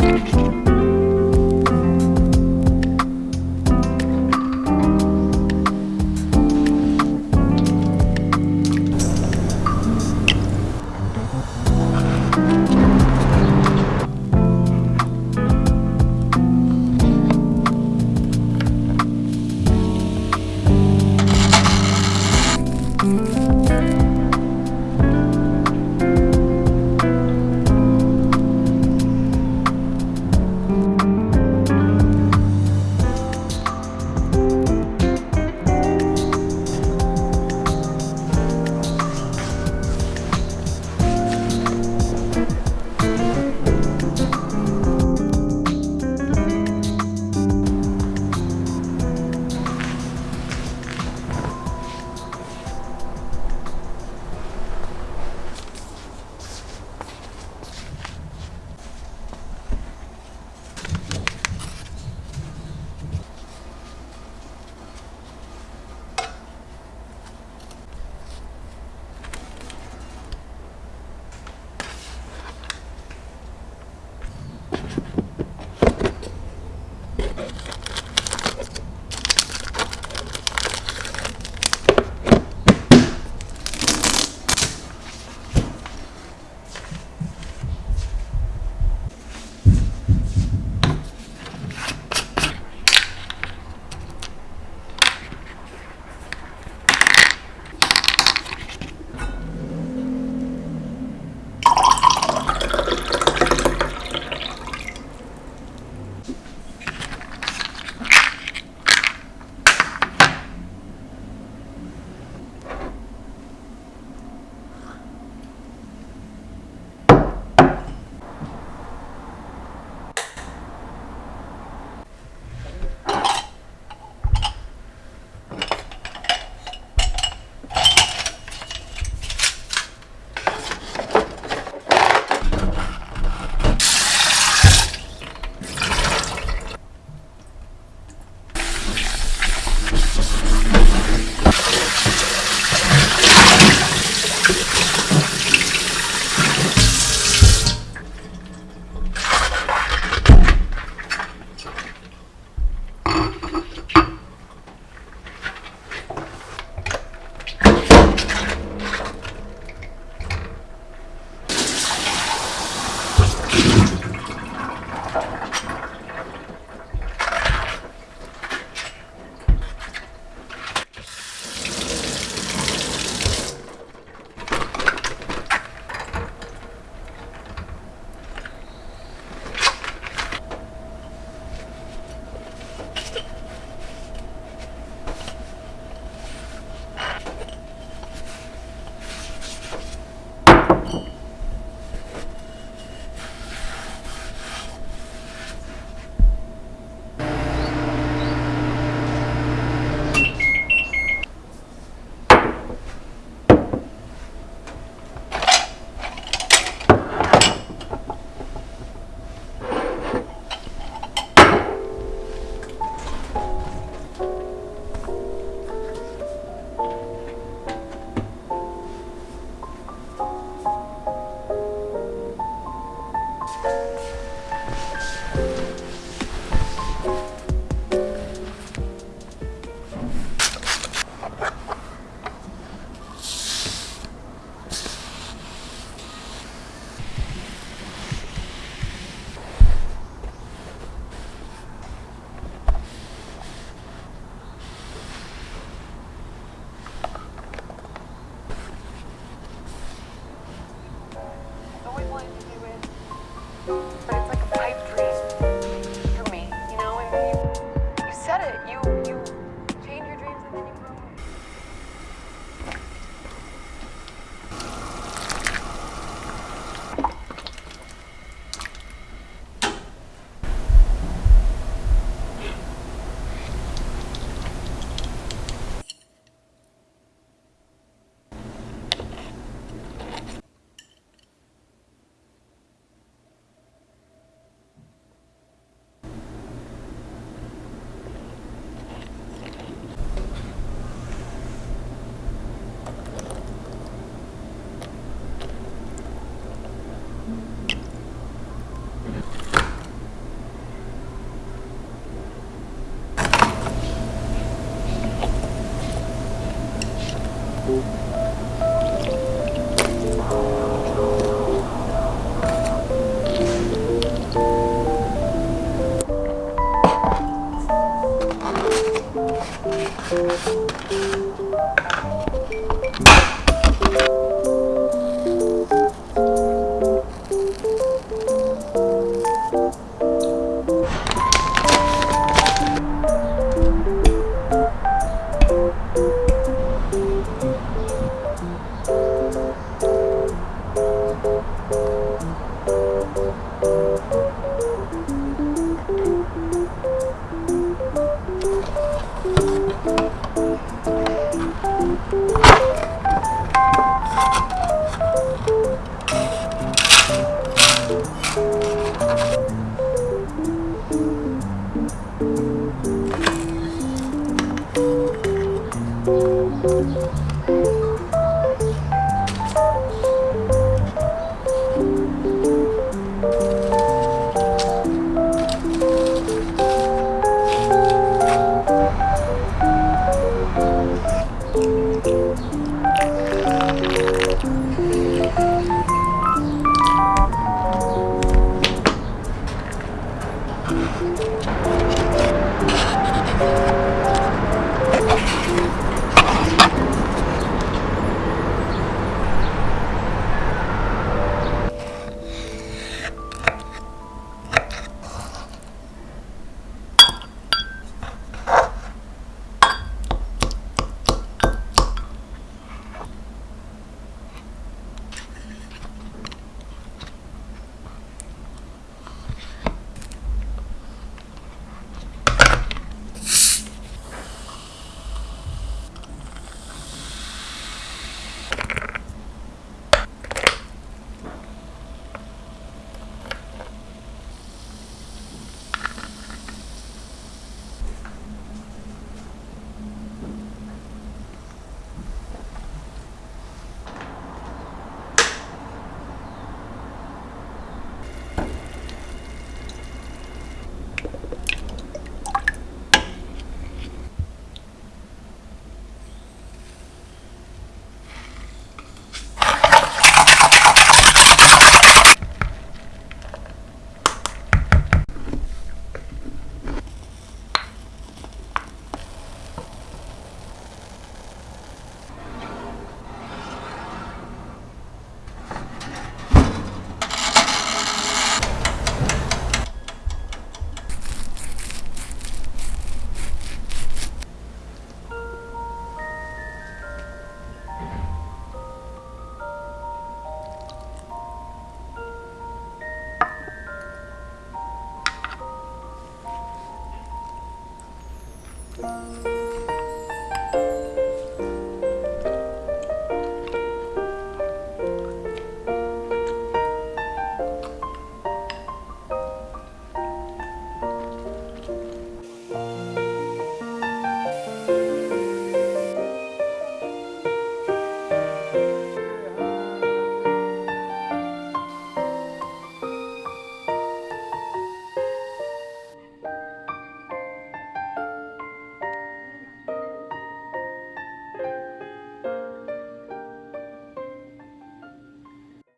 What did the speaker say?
you 1.1.